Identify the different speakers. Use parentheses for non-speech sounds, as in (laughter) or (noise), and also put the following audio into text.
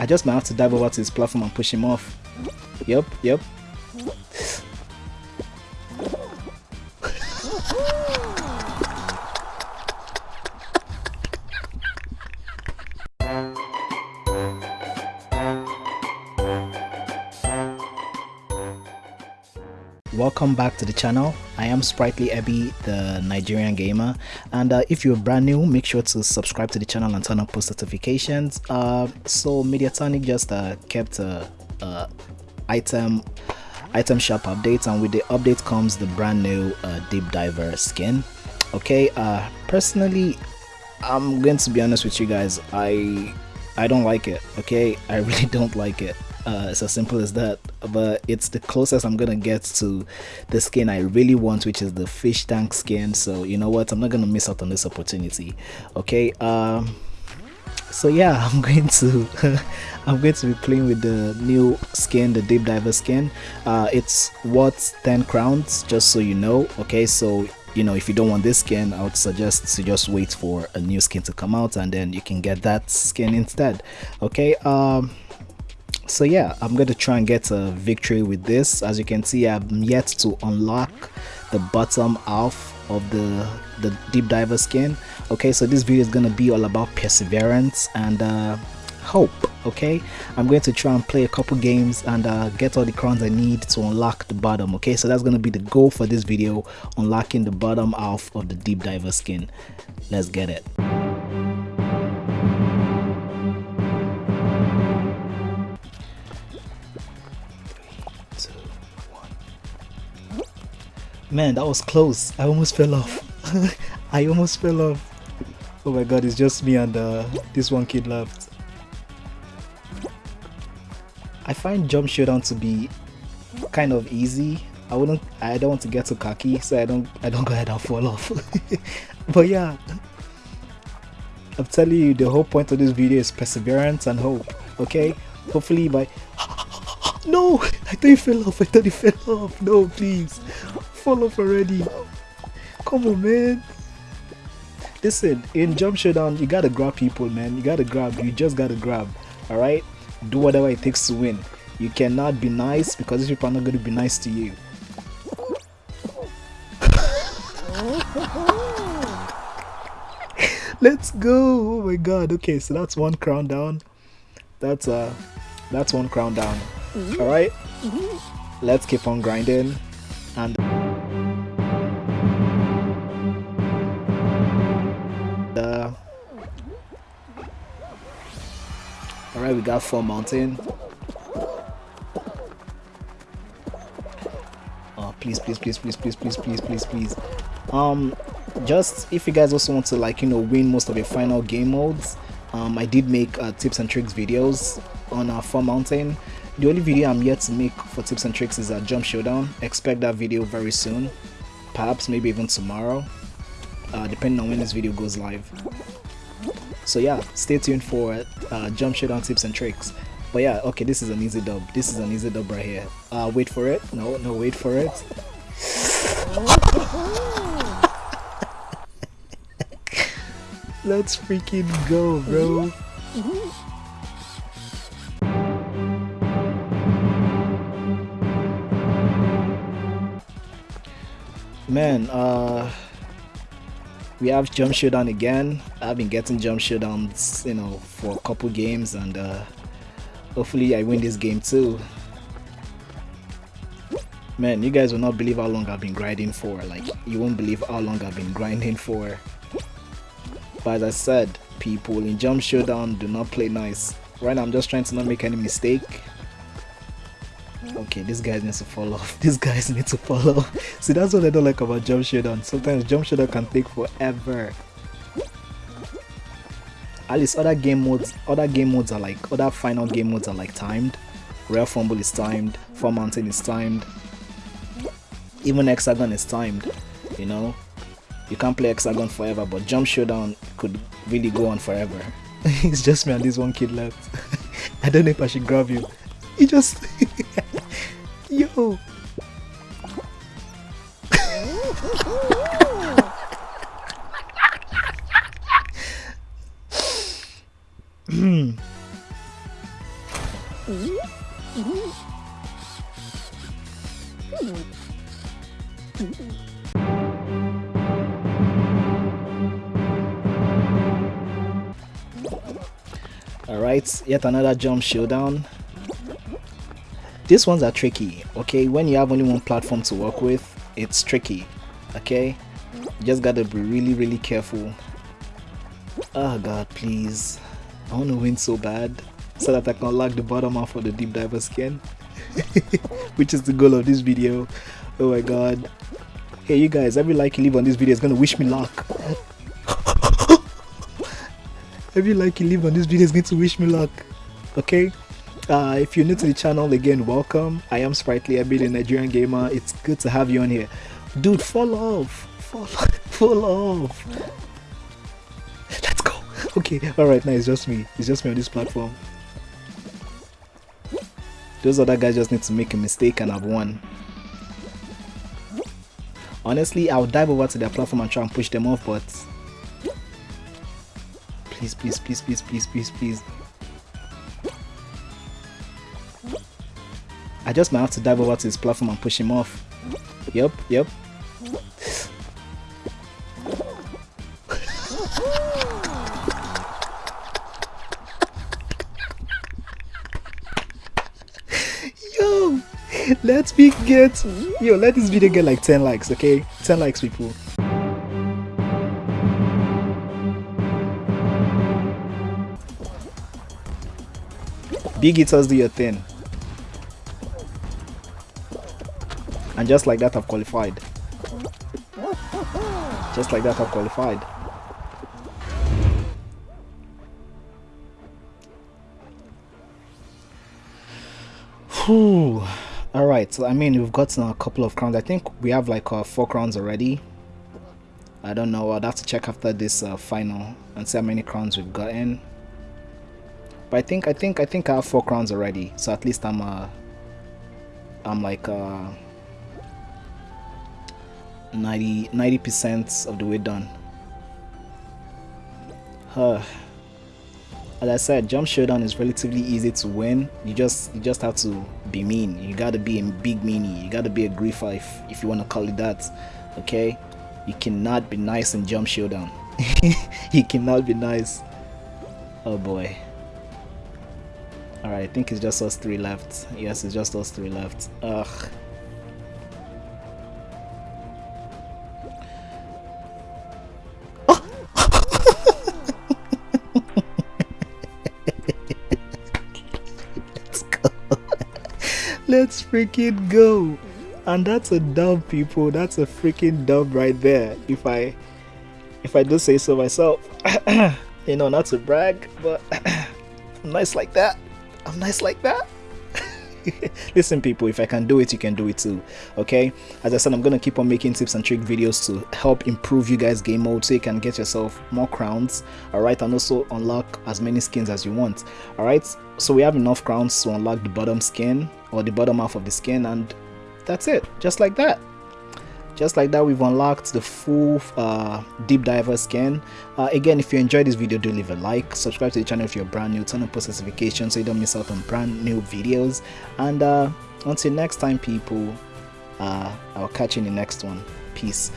Speaker 1: I just might have to dive over to his platform and push him off. Yep, yep. Welcome back to the channel. I am sprightly ebby the nigerian gamer. And uh, if you're brand new make sure to subscribe to the channel and turn on post notifications. Uh, so mediatonic just uh, kept a, item item shop update. And with the update comes the brand new uh, deep diver skin. Okay uh, personally i'm going to be honest with you guys. I i don't like it. Okay i (laughs) really don't like it uh, it's as simple as that. But it's the closest i'm gonna get to the skin i really want which is the fish tank skin. So you know what? I'm not gonna miss out on this opportunity. Okay um so yeah (laughs) i'm going to (laughs) i'm going to be playing with the new skin the deep diver skin. Uh it's worth 10 crowns just so you know. Okay so you know if you don't want this skin i would suggest to just wait for a new skin to come out and then you can get that skin instead. Okay um so yeah i'm going to try and get a victory with this. As you can see i'm yet to unlock the bottom half of the the deep diver skin. Okay so this video is going to be all about perseverance and uh, hope okay? I'm going to try and play a couple games and uh, get all the crowns i need to unlock the bottom okay? So that's going to be the goal for this video unlocking the bottom half of the deep diver skin. Let's get it Man, that was close. I almost fell off. (laughs) I almost fell off. Oh my god, it's just me and uh, this one kid left. I find jump showdown to be kind of easy. I wouldn't I don't want to get too cocky, so I don't I don't go ahead and fall off. (laughs) but yeah. I'm telling you the whole point of this video is perseverance and hope. Okay? Hopefully by (laughs) No! I thought you fell off, I thought you fell off. No, please fall off already. Come on, man. Listen, in Jump Showdown, you gotta grab people, man. You gotta grab. You just gotta grab. Alright? Do whatever it takes to win. You cannot be nice because these people are not gonna be nice to you. (laughs) Let's go! Oh my god. Okay, so that's one crown down. That's uh that's one crown down. Alright? Let's keep on grinding and Alright, we got Fall Mountain. Oh, please, please, please, please, please, please, please, please, please. Um, just if you guys also want to like, you know, win most of your final game modes, um, I did make uh, tips and tricks videos on uh, Fall Mountain. The only video I'm yet to make for tips and tricks is a Jump Showdown. Expect that video very soon. Perhaps maybe even tomorrow. Uh, depending on when this video goes live so yeah stay tuned for uh, jump showdown tips and tricks. But yeah okay this is an easy dub. This is an easy dub right here. Uh wait for it. No no wait for it. (laughs) Let's freaking go bro. Man uh we have jump showdown again. I've been getting jump showdowns you know for a couple games and uh, hopefully i win this game too. Man you guys will not believe how long i've been grinding for. Like you won't believe how long i've been grinding for. But as i said people in jump showdown do not play nice. Right now i'm just trying to not make any mistake okay these guys needs to fall off. These guys need to follow (laughs) see that's what i don't like about jump showdown sometimes jump showdown can take forever. At least other game modes other game modes are like other final game modes are like timed. Royal Fumble is timed fall mountain is timed. Even hexagon is timed you know? You can't play hexagon forever but jump showdown could really go on forever. (laughs) It's just me and this one kid left. (laughs) I don't know if i should grab you. He just Yo. Alright, yet another jump showdown. These ones are tricky, okay? When you have only one platform to work with, it's tricky, okay? You just gotta be really, really careful. Oh god, please. I wanna win so bad so that I can lock the bottom off of the deep diver skin. (laughs) Which is the goal of this video. Oh my god. Hey you guys, every like you leave on this video is gonna wish me luck. (laughs) every like you leave on this video is going to wish me luck okay uh, if you're new to the channel again welcome. I am sprightly I'm a nigerian gamer. It's good to have you on here. Dude fall off. Fall, (laughs) fall off. Let's go. Okay all right now it's just me. It's just me on this platform. Those other guys just need to make a mistake and i've won. Honestly i'll dive over to their platform and try and push them off but please, please, please, please, please, please, please. I just might have to dive over to his platform and push him off. Yep, yep. yo, let's be get yo, let this video get like 10 likes, okay? 10 likes, people. Big hitters do your thing. And just like that I've qualified. Just like that I've qualified. Whew. Alright, so I mean we've gotten a couple of crowns. I think we have like uh, four crowns already. I don't know, I'd have to check after this uh, final and see how many crowns we've gotten. But I think I think I think I have four crowns already. So at least I'm uh I'm like uh 90 90% of the way done. Huh. As I said, Jump Showdown is relatively easy to win. You just you just have to be mean. You gotta be a big meanie. You gotta be a griefer if, if you wanna call it that. Okay? You cannot be nice in Jump Showdown. (laughs) you cannot be nice. Oh boy. Alright, I think it's just us three left. Yes, it's just us three left. Ugh. Let's freaking go. And that's a dub, people. That's a freaking dub right there. If I if I do say so myself. (clears throat) you know, not to brag, but (clears throat) I'm nice like that. I'm nice like that. (laughs) Listen, people, if I can do it, you can do it too. Okay, as I said, I'm gonna keep on making tips and trick videos to help improve you guys' game mode so you can get yourself more crowns. All right, and also unlock as many skins as you want. All right, so we have enough crowns to unlock the bottom skin or the bottom half of the skin, and that's it, just like that. Just like that we've unlocked the full uh, deep diver skin. Uh, again if you enjoyed this video do leave a like subscribe to the channel if you're brand new turn on post notifications so you don't miss out on brand new videos. And uh, until next time people uh, i'll catch you in the next one. Peace